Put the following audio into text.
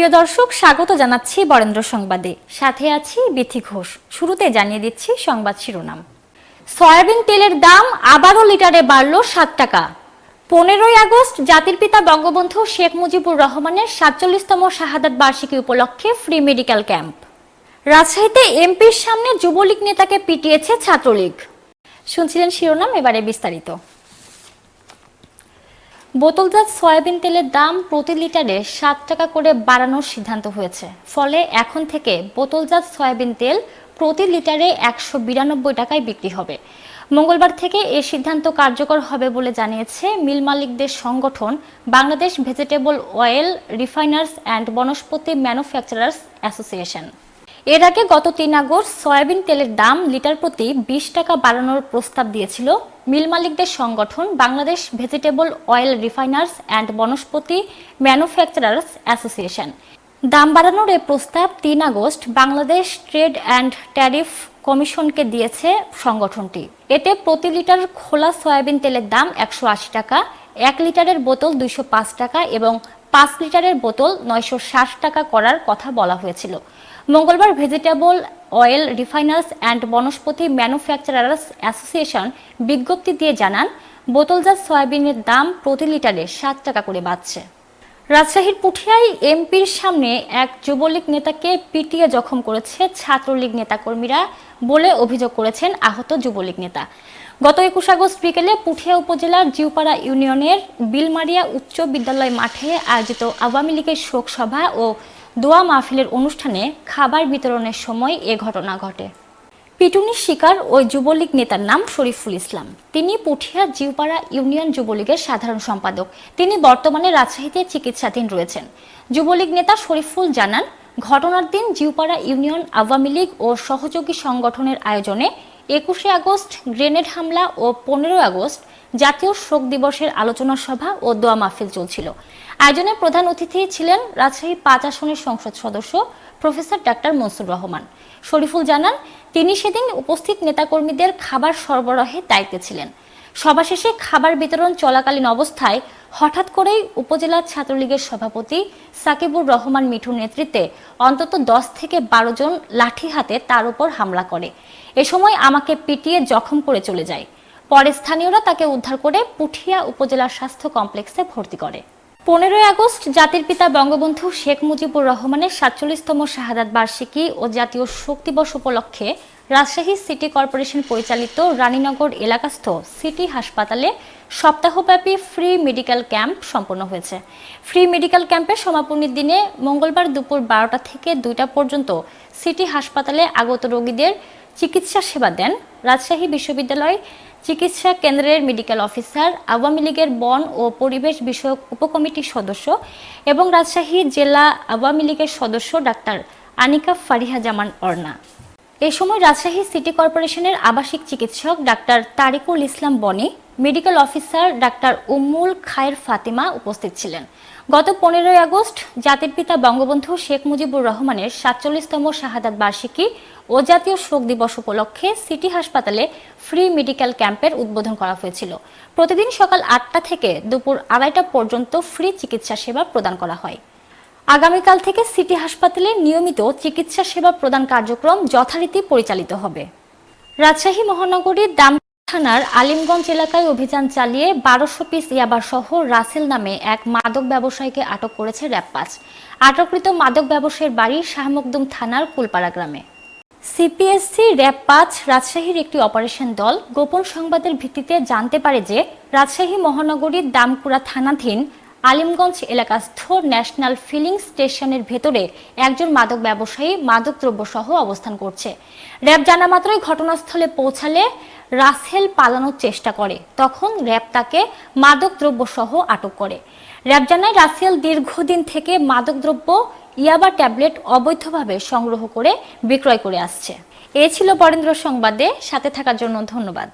প্রিয় দর্শক, স্বাগত জানাচ্ছি বরেন্দ্র সংবাদে। সাথে আছি বিথি ঘোষ। শুরুতে জানিয়ে দিচ্ছি সংবাদ শিরোনাম। সয়াবিন তেলের দাম আবারও লিটারে বাড়ল সাত টাকা। পনেরোই আগস্ট জাতির পিতা বঙ্গবন্ধু শেখ মুজিবুর রহমানের সাতচল্লিশতম শাহাদাত বার্ষিকী উপলক্ষে ফ্রি মেডিকেল ক্যাম্প। রাজশাহীতে এমপির সামনে যুবলীগ নেতাকে পিটিয়েছে ছাত্রলীগ। শুনছিলেন শিরোনাম, এবারে বিস্তারিত। বোতলজাত সয়াবিন তেলের দাম প্রতি লিটারে সাত টাকা করে বাড়ানোর সিদ্ধান্ত হয়েছে। ফলে এখন থেকে বোতলজাত সয়াবিন তেল প্রতি লিটারে একশো বিরানব্বই টাকায় বিক্রি হবে। মঙ্গলবার থেকে এ সিদ্ধান্ত কার্যকর হবে বলে জানিয়েছে মিল মালিকদের সংগঠন Bangladesh vegetable oil refiners and Vanaspati manufacturers association. এর আগে গত তিন আগস্ট সয়াবিন তেলের দাম লিটার প্রতি বিশ টাকা বাড়ানোর প্রস্তাব দিয়েছিল। মিল মালিকদের সংগঠন Bangladesh vegetable oil refiners and Vanaspati manufacturers association. দাম বাড়ানোর এ প্রস্তাব তিন August Bangladesh trade and tariff কমিশনকে দিয়েছে সংগঠনটি। এতে প্রতি লিটার খোলা সয়াবিন তেলের দাম একশো আশি টাকা, এক লিটারের বোতল দুইশো পাঁচ টাকা এবং পাঁচ লিটারের বোতল নয়শো ষাট টাকা করার কথা বলা হয়েছিল। মঙ্গলবার vegetable oil refiners and Vanaspati manufacturers association বিজ্ঞপ্তি দিয়ে জানান বোতলজাত সয়াবিনের দাম প্রতি লিটারে সাত টাকা করে বাড়ছে। রাজশাহীর পুঠিয়ায় এমপির সামনে এক যুবলীগ নেতাকে পিটিয়ে জখম করেছে ছাত্রলীগ নেতাকর্মীরা বলে অভিযোগ করেছেন আহত যুবলীগ নেতা। গত একুশ আগস্ট বিকেলে পুঠিয়া উপজেলার জিউপাড়া ইউনিয়নের বিলমারিয়া উচ্চ বিদ্যালয় মাঠে আয়োজিত আওয়ামী লীগের শোক সভা ও দোয়া মাহফিলের অনুষ্ঠানে খাবার বিতরণের সময় এ ঘটনা ঘটে। পিটুনির শিকার ওই যুবলীগ নেতার নাম শরীফুল ইসলাম। তিনি পুঠিয়া জিউপাড়া ইউনিয়ন যুবলীগের সাধারণ সম্পাদক। তিনি বর্তমানে রাজশাহীতে চিকিৎসাধীন রয়েছেন। যুবলীগ নেতা শরীফুল জানান, ঘটনার দিন জিউপাড়া ইউনিয়ন আওয়ামী লীগ ও সহযোগী সংগঠনের আয়োজনে একুশে আগস্ট, গ্রেনেড হামলা ও পনেরো আগস্ট জাতীয় শোক দিবসের আলোচনা সভা ও দোয়া মাহফিল চলছিল। আয়োজনে প্রধান অতিথি ছিলেন রাজশাহী পাঁচ আসনের সংসদ সদস্য প্রফেসর ডাক্তার মনসুর রহমান। শরীফুল জানান, তিনি সেদিন উপস্থিত নেতাকর্মীদের খাবার সরবরাহে দায়িত্বে ছিলেন। সভা শেষে খাবার বিতরণ চলাকালীন অবস্থায় হঠাৎ করেই উপজেলা ছাত্রলীগের সভাপতি সাকিবুর রহমান মিঠুর নেতৃত্বে অন্তত দশ থেকে বারো জন লাঠি হাতে তার উপর হামলা করে। এ সময় আমাকে পিটিয়ে জখম করে চলে যায়। পরে স্থানীয়রা তাকে উদ্ধার করে পুঠিয়া উপজেলা স্বাস্থ্য কমপ্লেক্সে ভর্তি করে। পনেরোই আগস্ট জাতির পিতা বঙ্গবন্ধু শেখ মুজিবুর রহমানের সাতচল্লিশতম শাহাদাত বার্ষিকী ও জাতীয় শোক দিবস উপলক্ষে রাজশাহী সিটি কর্পোরেশন পরিচালিত রানীনগর এলাকাস্থ সিটি হাসপাতালে সপ্তাহব্যাপী ফ্রি মেডিকেল ক্যাম্প সম্পন্ন হয়েছে। ফ্রি মেডিকেল ক্যাম্পের সমাপনীর দিনে মঙ্গলবার দুপুর বারোটা থেকে দুইটা পর্যন্ত সিটি হাসপাতালে আগত রোগীদের চিকিৎসা সেবা দেন রাজশাহী বিশ্ববিদ্যালয় চিকিৎসা কেন্দ্রের মেডিকেল অফিসার আওয়ামী লীগের বন ও পরিবেশ বিষয়ক উপকমিটির সদস্য এবং রাজশাহী জেলা আওয়ামী লীগের সদস্য ডাক্তার আনিকা ফারিহা জামান অর্না এ সময় রাজশাহী সিটি কর্পোরেশনের আবাসিক চিকিৎসক ডাক্তার তারিকুল ইসলাম বনি মেডিকেল অফিসার ডাক্তার উম্মুল খায়ের ফাতিমা উপস্থিত ছিলেন। গত পনেরোই আগস্ট জাতির পিতা বঙ্গবন্ধু শেখ মুজিবুর রহমানের সাতচল্লিশতম শাহাদাত বার্ষিকী ও জাতীয় শোক দিবস উপলক্ষে সিটি হাসপাতালে ফ্রি মেডিকেল ক্যাম্পের উদ্বোধন করা হয়েছিল। প্রতিদিন সকাল আটটা থেকে দুপুর আড়াইটা পর্যন্ত ফ্রি চিকিৎসা সেবা প্রদান করা হয়। আগামীকাল থেকে সিটি হাসপাতালে নিয়মিত চিকিৎসা সেবা প্রদান কার্যক্রম যথারীতি পরিচালিত হবে। রাজশাহী মহানগরীর দাম থানার আলিমগঞ্জ এলাকায় অভিযান চালিয়ে বারোশো পিস ইয়াবা সহ রাসেল নামে এক মাদক ব্যবসায়ীকে আটক করেছে র্যাবপাস। আটককৃত মাদক ব্যবসায়ীর বাড়ি শাহমকদুম থানার কুলপাড়া গ্রামে। সিপিএসসি র্যাব পাঁচ রাজশাহীর একটি অপারেশন দল গোপন সংবাদের ভিত্তিতে জানতে পারে যে রাজশাহী মহানগরীর দামকুড়া থানাধীন আলিমগঞ্জ এলাকাস্থ ন্যাশনাল ফিলিং স্টেশনের ভেতরে একজন মাদক ব্যবসায়ী মাদকদ্রব্য সহ অবস্থান করছে। র্যাব জানা মাত্রই ঘটনাস্থলে পৌঁছালে রাসেল পালানোর চেষ্টা করে। তখন র্যাব তাকে মাদকদ্রব্য সহ আটক করে। র্যাব জানায়, রাসেল দীর্ঘদিন থেকে মাদক দ্রব্য, ইয়াবা ট্যাবলেট অবৈধভাবে সংগ্রহ করে বিক্রয় করে আসছে। এ ছিল বরেন্দ্র সংবাদে। সাথে থাকার জন্য ধন্যবাদ।